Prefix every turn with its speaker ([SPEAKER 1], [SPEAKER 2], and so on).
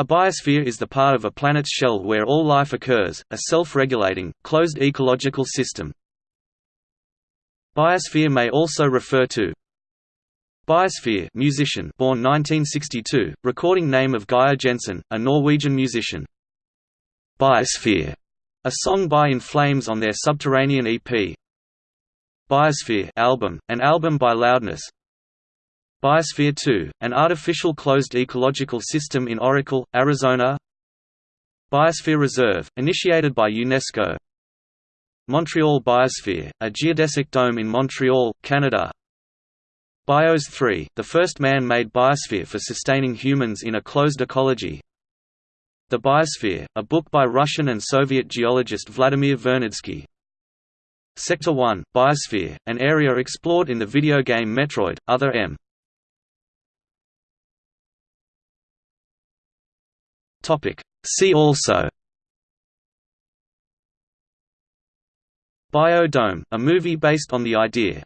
[SPEAKER 1] A biosphere is the part of a planet's shell where all life occurs, a self-regulating, closed ecological system. Biosphere may also refer to Biosphere musician born 1962, recording name of Geir Jensen, a Norwegian musician. Biosphere, a song by In Flames on their Subterranean EP. Biosphere album, an album by Loudness. Biosphere 2, an artificial closed ecological system in Oracle, Arizona. Biosphere Reserve, initiated by UNESCO. Montreal Biosphere, a geodesic dome in Montreal, Canada. Bios 3, the first man-made biosphere for sustaining humans in a closed ecology. The Biosphere, a book by Russian and Soviet geologist Vladimir Vernadsky. Sector 1, Biosphere, an area explored in the video game Metroid, Other M. See also Biodome, a movie based on the idea